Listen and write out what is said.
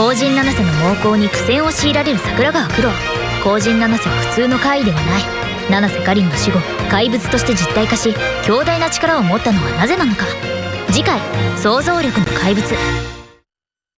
後陣七瀬の猛攻に苦戦を強いられる桜川九郎後陣七瀬は普通の怪異ではない。七瀬かりんの死後怪物として実体化し強大な力を持ったのはなぜなのか。次回想像力の怪物。